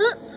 ふっ